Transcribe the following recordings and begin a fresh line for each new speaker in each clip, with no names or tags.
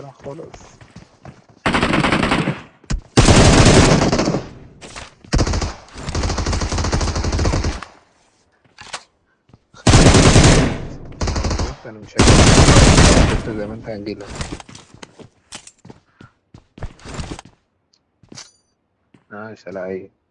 خلاص أنا مش انت زي ما انت هنجيلك ماشي لا إيه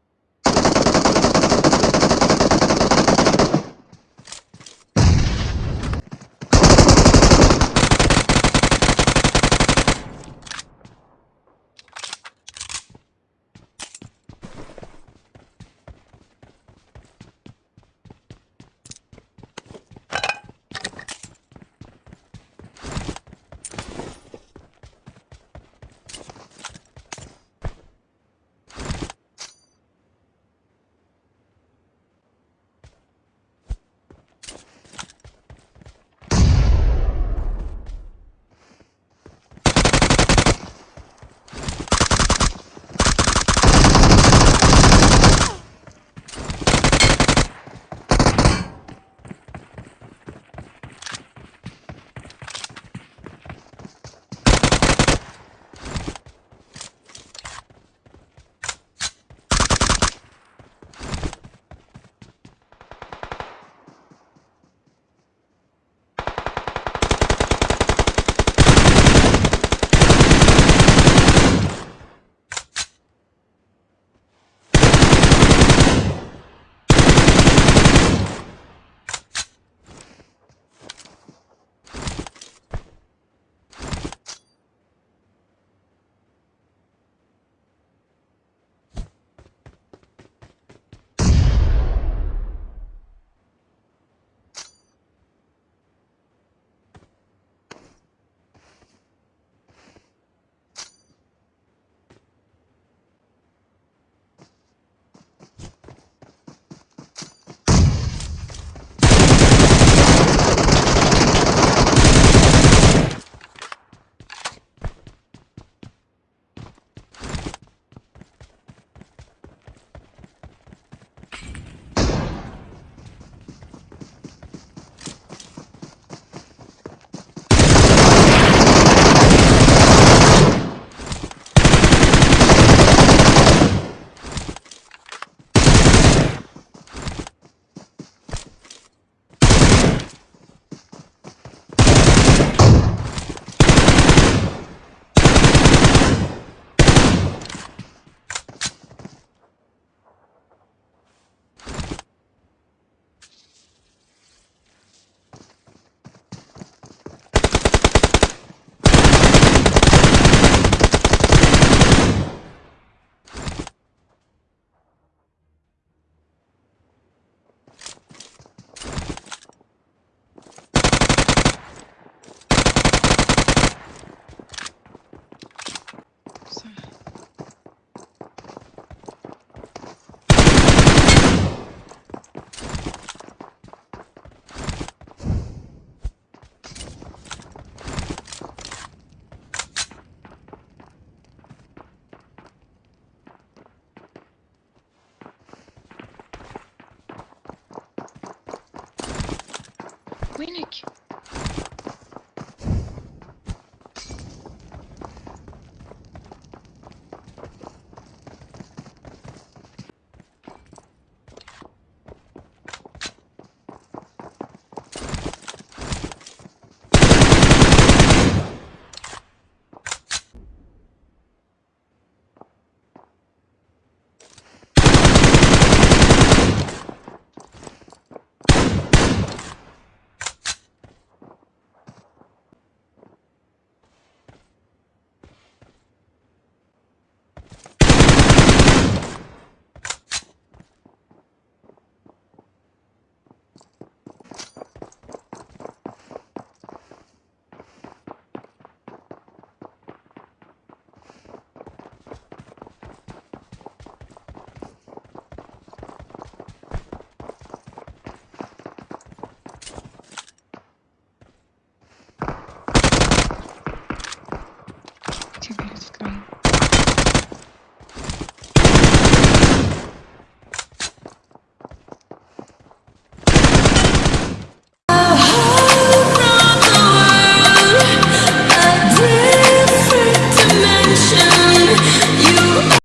Bu inek.